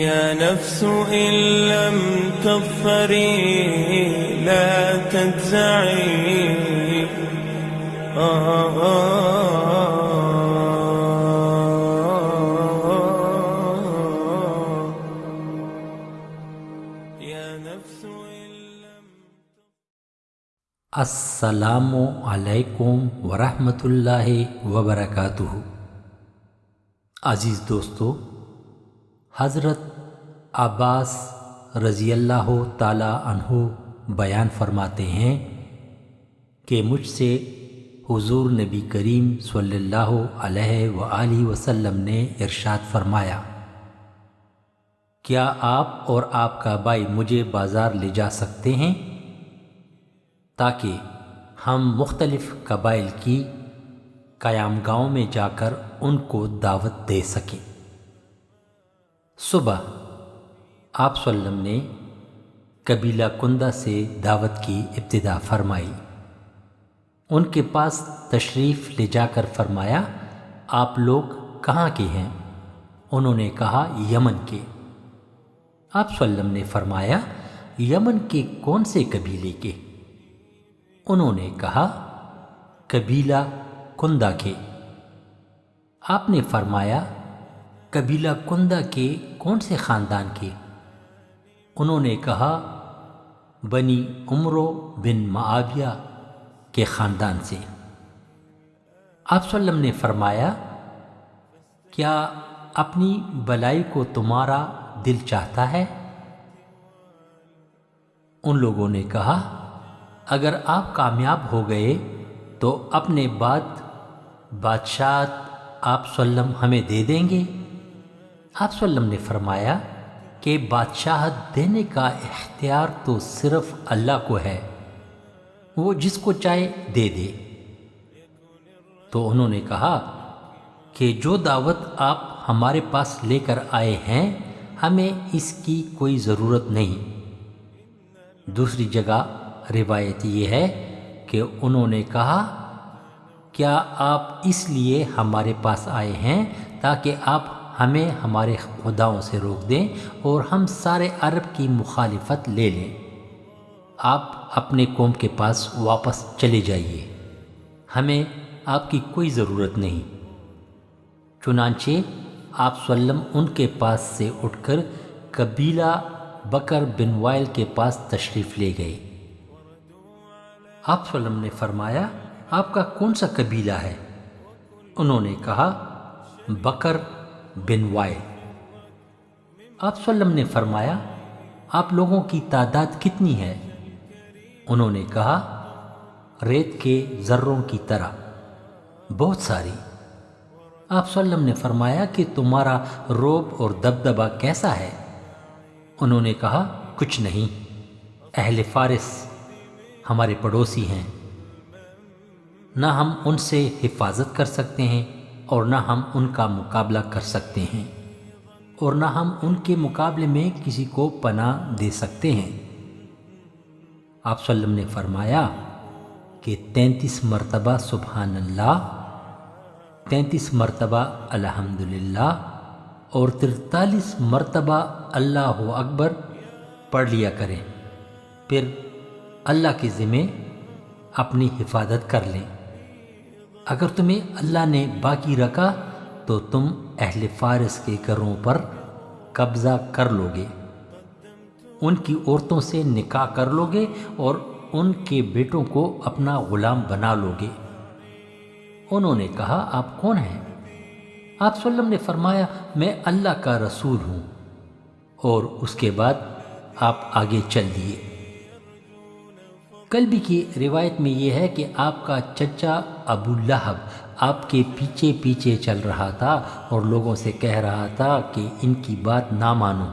يا نفس إن لم تظفري لا تجزعي. آه آه السلام علیکم ورحمۃ اللہ وبرکاتہ عزیز دوستو حضرت عباس رضی اللہ تعالی عنہ بیان فرماتے ہیں کہ مجھ سے حضور نبی کریم صلی اللہ علیہ وآلہ وسلم نے ارشاد فرمایا، کیا آپ اور آپ کا بھائی مجھے بازار لے جا سکتے ہیں؟ تاکہ ہم مختلف قبائل کی قیام گاؤں میں جا کر ان کو دعوت دے سکیں۔ صبح آپ صلی اللہ علیہ وسلم نے قبیلہ کندہ سے دعوت کی ابتدا فرمائی۔ ان کے پاس تشریف لے جا کر فرمایا، آپ لوگ کہاں کے ہیں؟ انہوں نے کہا، یمن کے۔ آپ صلی اللہ علیہ وسلم نے فرمایا، یمن کے کون سے قبیلے کے؟ انہوں نے کہا، قبیلہ کندہ کے۔ آپ نے فرمایا، قبیلہ کندہ کے کون سے خاندان کے؟ انہوں نے کہا، بنی عمرو بن معاویہ کے خاندان سے۔ آپ صلی اللہ علیہ وسلم نے فرمایا، کیا اپنی بلائی کو تمہارا دل چاہتا ہے؟ ان لوگوں نے کہا، اگر آپ کامیاب ہو گئے تو اپنے بعد بادشاہت آپ سلم ہمیں دے دیں گے۔ آپ سلم نے فرمایا کہ بادشاہت دینے کا اختیار تو صرف اللہ کو ہے، وہ جس کو چاہے دے دے۔ تو انہوں نے کہا کہ جو دعوت آپ ہمارے پاس لے کر آئے ہیں، ہمیں اس کی کوئی ضرورت نہیں۔ دوسری جگہ روایت یہ ہے کہ انہوں نے کہا، کیا آپ اس لیے ہمارے پاس آئے ہیں تاکہ آپ ہمیں ہمارے خداؤں سے روک دیں اور ہم سارے عرب کی مخالفت لے لیں۔ آپ اپنے قوم کے پاس واپس چلے جائیے۔ ہمیں آپ کی کوئی ضرورت نہیں۔ چنانچہ آپ سلم ان کے پاس سے اٹھ کر قبیلہ بکر بن وائل کے پاس تشریف لے گئے۔ آپ وسلم نے فرمایا، آپ کا کون سا قبیلہ ہے؟ انہوں نے کہا، بکر بن وائل آپ وسلم نے فرمایا، آپ لوگوں کی تعداد کتنی ہے؟ انہوں نے کہا، ریت کے ذروں کی طرح۔ بہت ساری۔ آپ وسلم نے فرمایا کہ تمہارا روب اور دبدبا کیسا ہے؟ انہوں نے کہا، کچھ نہیں۔ اہل فارس ہمارے پڑوسی ہیں۔ نہ ہم ان سے حفاظت کر سکتے ہیں۔ اور نہ ہم ان کا مقابلہ کر سکتے ہیں اور نہ ہم ان کے مقابلے میں کسی کو پناہ دے سکتے ہیں۔ آپ صلی اللہ علیہ وسلم نے فرمایا کہ تینتیس مرتبہ سبحان اللہ، تینتیس مرتبہ الحمد اور ترتالیس مرتبہ اللہ اکبر پڑھ لیا کریں۔ پھر اللہ کے ذمے اپنی حفاظت کر لیں۔ اگر تمہیں اللہ نے باقی رکھا تو تم اہل فارس کے گھروں پر قبضہ کر لو گے ان کی عورتوں سے نکاح کر لو گے اور ان کے بیٹوں کو اپنا غلام بنا لو گے انہوں نے کہا، آپ کون ہیں؟ آپ صلی اللہ علیہ وسلم نے فرمایا، میں اللہ کا رسول ہوں اور اس کے بعد آپ آگے چل دیے۔ کل بھی کی روایت میں یہ ہے کہ آپ کا چچا ابو لہب آپ کے پیچھے پیچھے چل رہا تھا اور لوگوں سے کہہ رہا تھا کہ ان کی بات نہ مانو۔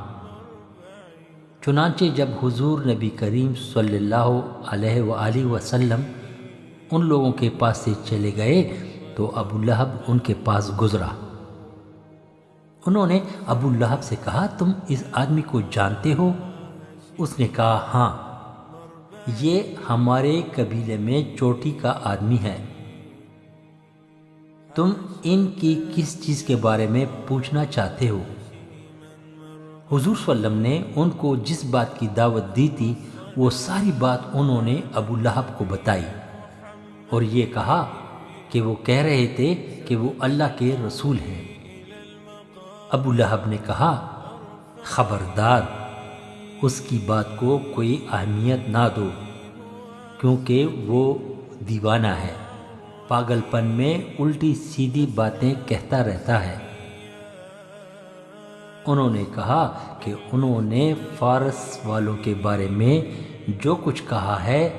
چنانچہ جب حضور نبی کریم صلی اللہ علیہ وآلہ وسلم ان لوگوں کے پاس سے چلے گئے تو ابو لہب ان کے پاس گزرا۔ انہوں نے ابو لہب سے کہا، تم اس آدمی کو جانتے ہو؟ اس نے کہا ہاں۔ یہ ہمارے قبیلے میں چوٹی کا آدمی ہے۔ تم ان کی کس چیز کے بارے میں پوچھنا چاہتے ہو؟ حضور صلی اللہ علیہ وسلم نے ان کو جس بات کی دعوت دی تھی، وہ ساری بات انہوں نے ابو لہب کو بتائی۔ اور یہ کہا کہ وہ کہہ رہے تھے کہ وہ اللہ کے رسول ہیں۔ ابو لہب نے کہا، خبردار! اس کی بات کو کوئی اہمیت نہ دو، کیونکہ وہ دیوانہ ہے۔ پاگل پن میں الٹی سیدھی باتیں کہتا رہتا ہے۔ انہوں نے کہا کہ انہوں نے فارس والوں کے بارے میں جو کچھ کہا ہے،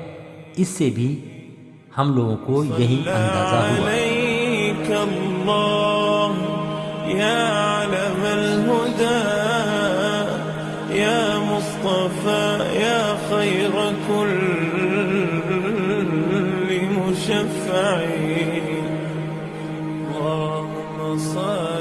اس سے بھی ہم لوگوں کو یہی اندازہ ہوا۔ يا مصطفى يا خير كل مشفع اللهم صل